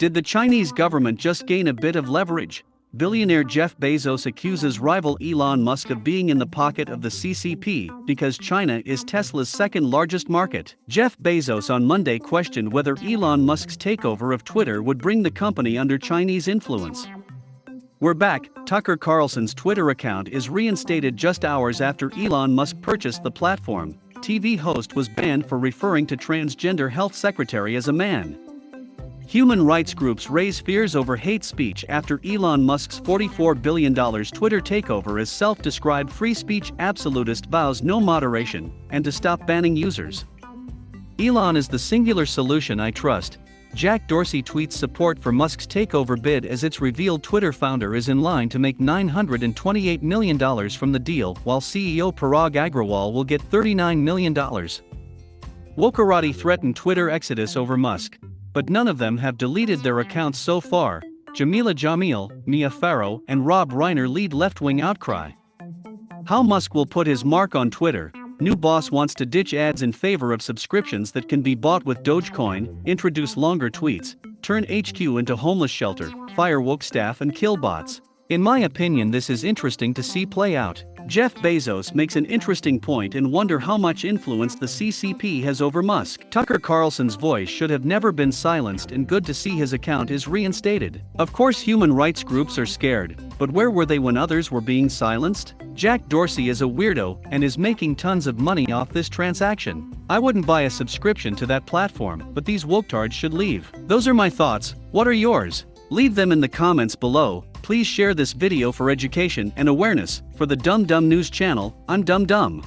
Did the Chinese government just gain a bit of leverage? Billionaire Jeff Bezos accuses rival Elon Musk of being in the pocket of the CCP because China is Tesla's second largest market. Jeff Bezos on Monday questioned whether Elon Musk's takeover of Twitter would bring the company under Chinese influence. We're back. Tucker Carlson's Twitter account is reinstated just hours after Elon Musk purchased the platform. TV host was banned for referring to transgender health secretary as a man. Human rights groups raise fears over hate speech after Elon Musk's $44 billion Twitter takeover as self-described free speech absolutist vows no moderation and to stop banning users. Elon is the singular solution I trust. Jack Dorsey tweets support for Musk's takeover bid as it's revealed Twitter founder is in line to make $928 million from the deal while CEO Parag Agrawal will get $39 million. Wokarati threatened Twitter exodus over Musk but none of them have deleted their accounts so far. Jameela Jamil, Mia Farrow, and Rob Reiner lead left wing outcry. How Musk will put his mark on Twitter. New boss wants to ditch ads in favor of subscriptions that can be bought with Dogecoin, introduce longer tweets, turn HQ into homeless shelter, fire woke staff, and kill bots. In my opinion, this is interesting to see play out. Jeff Bezos makes an interesting point and wonder how much influence the CCP has over Musk. Tucker Carlson's voice should have never been silenced and good to see his account is reinstated. Of course human rights groups are scared, but where were they when others were being silenced? Jack Dorsey is a weirdo and is making tons of money off this transaction. I wouldn't buy a subscription to that platform, but these woketards should leave. Those are my thoughts, what are yours? Leave them in the comments below, Please share this video for education and awareness. For the Dumb Dumb News channel, I'm Dumb Dumb.